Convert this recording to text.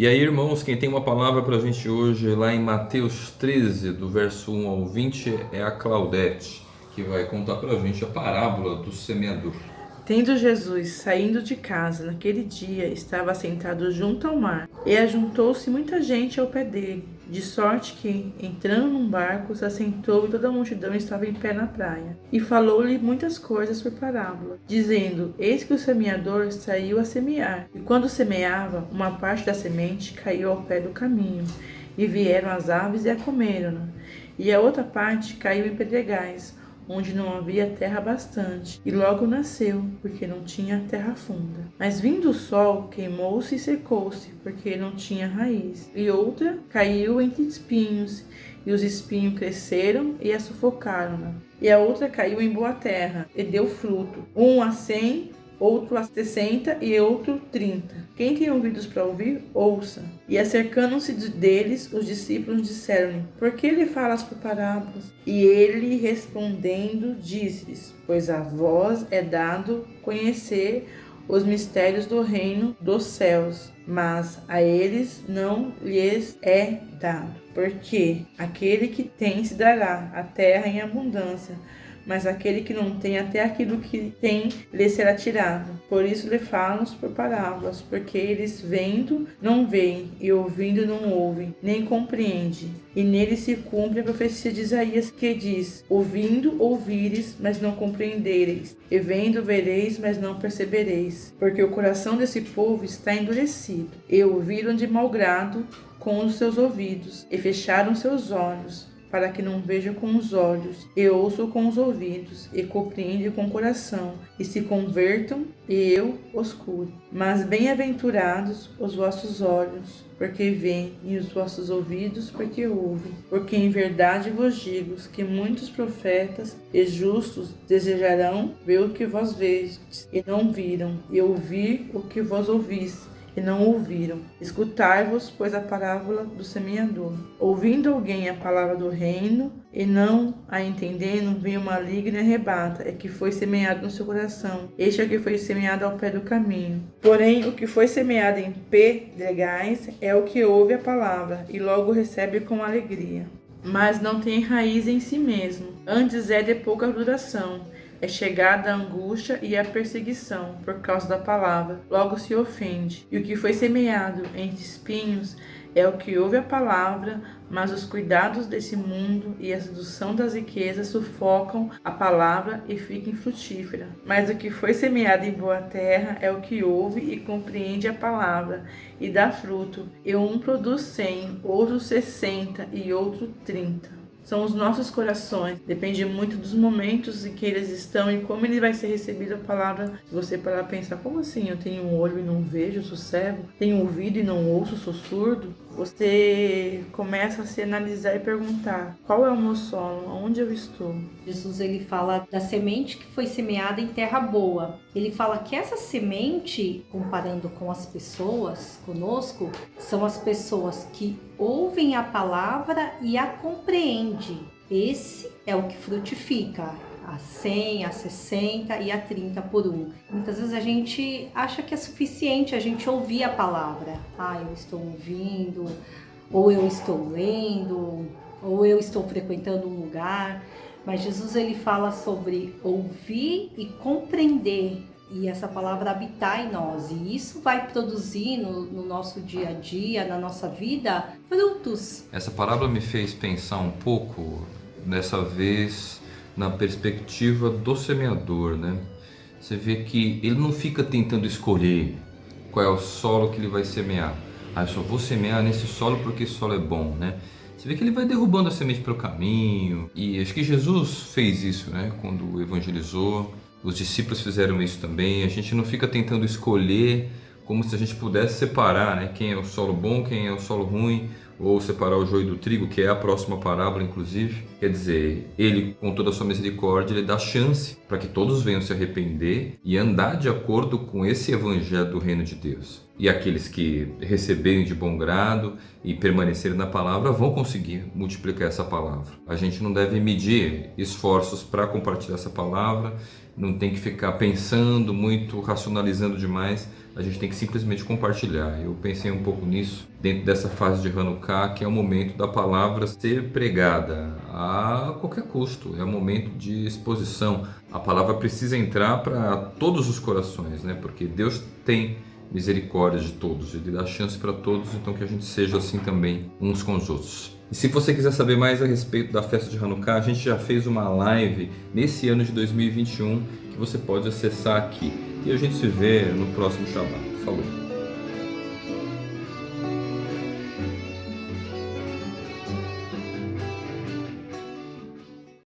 E aí, irmãos, quem tem uma palavra para a gente hoje, lá em Mateus 13, do verso 1 ao 20, é a Claudete, que vai contar para a gente a parábola do semeador. Tendo Jesus saindo de casa naquele dia, estava sentado junto ao mar, e ajuntou-se muita gente ao pé dele, de sorte que, entrando num barco, se assentou e toda a multidão estava em pé na praia. E falou-lhe muitas coisas por parábola, dizendo: Eis que o semeador saiu a semear, e quando semeava, uma parte da semente caiu ao pé do caminho, e vieram as aves e a comeram, e a outra parte caiu em pedregais onde não havia terra bastante, e logo nasceu, porque não tinha terra funda. Mas vindo o sol, queimou-se e secou-se, porque não tinha raiz. E outra caiu entre espinhos, e os espinhos cresceram e a sufocaram. E a outra caiu em boa terra, e deu fruto, um a cem, outro a 60 e outro 30. Quem tem ouvidos para ouvir, ouça. E acercando-se deles, os discípulos disseram-lhe: Por que ele falas por parábolas? E ele respondendo, disse-lhes: Pois a vós é dado conhecer os mistérios do reino dos céus, mas a eles não lhes é dado. Porque aquele que tem se dará a terra em abundância mas aquele que não tem até aquilo que tem lhe será tirado. Por isso lhe falam por parábolas, porque eles vendo não veem e ouvindo não ouvem, nem compreendem. E nele se cumpre a profecia de Isaías que diz: Ouvindo ouvires, mas não compreendereis, e vendo vereis, mas não percebereis, porque o coração desse povo está endurecido, e ouviram de mau grado com os seus ouvidos, e fecharam seus olhos, para que não veja com os olhos, e ouçam com os ouvidos, e compreendam com o coração, e se convertam, e eu os cure. Mas bem-aventurados os vossos olhos, porque veem, e os vossos ouvidos, porque ouvem. Porque em verdade vos digo que muitos profetas e justos desejarão ver o que vós vedes, e não viram, e ouvir o que vós ouvis, e não ouviram. Escutai-vos, pois, a parábola do semeador. Ouvindo alguém a palavra do reino e não a entendendo, vem o maligno e arrebata, é que foi semeado no seu coração. Este é o que foi semeado ao pé do caminho. Porém, o que foi semeado em pedregais é o que ouve a palavra e logo recebe com alegria. Mas não tem raiz em si mesmo, antes é de pouca duração é chegada a angústia e a perseguição por causa da palavra, logo se ofende. E o que foi semeado entre espinhos é o que ouve a palavra, mas os cuidados desse mundo e a sedução das riquezas sufocam a palavra e fica infrutífera. Mas o que foi semeado em boa terra é o que ouve e compreende a palavra e dá fruto, e um produz cem, outro sessenta e outro trinta são os nossos corações. Depende muito dos momentos em que eles estão e como ele vai ser recebido a palavra. Se você parar pensar, como assim? Eu tenho um olho e não vejo, sou cego? Tenho ouvido e não ouço, sou surdo? Você começa a se analisar e perguntar: qual é o meu solo? Onde eu estou? Jesus ele fala da semente que foi semeada em terra boa. Ele fala que essa semente, comparando com as pessoas conosco, são as pessoas que ouvem a palavra e a compreendem. Esse é o que frutifica, a 100, a 60 e a 30 por um. Muitas vezes a gente acha que é suficiente a gente ouvir a palavra. Ah, eu estou ouvindo, ou eu estou lendo, ou eu estou frequentando um lugar. Mas Jesus ele fala sobre ouvir e compreender e essa palavra habitar em nós. E isso vai produzir no, no, nosso dia a dia, na nossa vida, frutos. Essa parábola me fez pensar um pouco, dessa vez, na perspectiva do semeador, né? Você vê que ele não fica tentando escolher qual é o solo que ele vai semear. Ah, eu só vou semear nesse solo porque esse solo é bom, né? Você vê que ele vai derrubando a semente pelo caminho. E acho que Jesus fez isso, né? Quando evangelizou. Os discípulos fizeram isso também. A gente não fica tentando escolher como se a gente pudesse separar né? quem é o solo bom, quem é o solo ruim, ou separar o joio do trigo, que é a próxima parábola, inclusive. Quer dizer, ele, com toda a sua misericórdia, ele dá chance para que todos venham se arrepender e andar de acordo com esse evangelho do reino de Deus. E aqueles que receberem de bom grado e permanecerem na palavra vão conseguir multiplicar essa palavra. A gente não deve medir esforços para compartilhar essa palavra, não tem que ficar pensando muito, racionalizando demais, a gente tem que simplesmente compartilhar. Eu pensei um pouco nisso dentro dessa fase de Hanukkah, que é o momento da palavra ser pregada a qualquer custo, é o momento de exposição. A palavra precisa entrar para todos os corações, né? Porque Deus tem misericórdia de todos, ele dá chance para todos, então que a gente seja assim também uns com os outros. E se você quiser saber mais a respeito da festa de Hanukkah, a gente já fez uma live nesse ano de 2021 que você pode acessar aqui. E a gente se vê no próximo Shabbat. Falou!